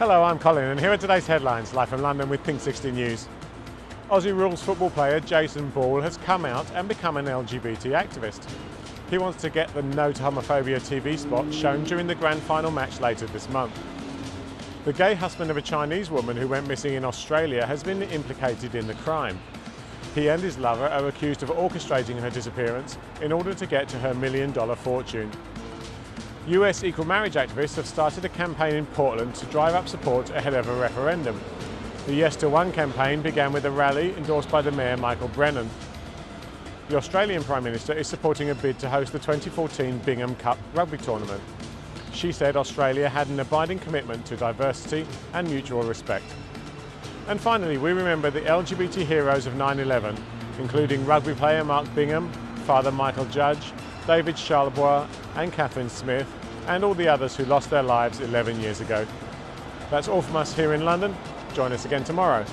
Hello, I'm Colin and here are today's headlines, live from London with Pink 60 News. Aussie rules football player Jason Ball has come out and become an LGBT activist. He wants to get the No to Homophobia TV spot shown during the grand final match later this month. The gay husband of a Chinese woman who went missing in Australia has been implicated in the crime. He and his lover are accused of orchestrating her disappearance in order to get to her million dollar fortune. US equal marriage activists have started a campaign in Portland to drive up support ahead of a referendum. The Yes to One campaign began with a rally endorsed by the Mayor Michael Brennan. The Australian Prime Minister is supporting a bid to host the 2014 Bingham Cup rugby tournament. She said Australia had an abiding commitment to diversity and mutual respect. And finally, we remember the LGBT heroes of 9-11, including rugby player Mark Bingham, Father Michael Judge, David Charlebois and Catherine Smith, and all the others who lost their lives 11 years ago. That's all from us here in London. Join us again tomorrow.